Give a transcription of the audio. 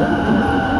何?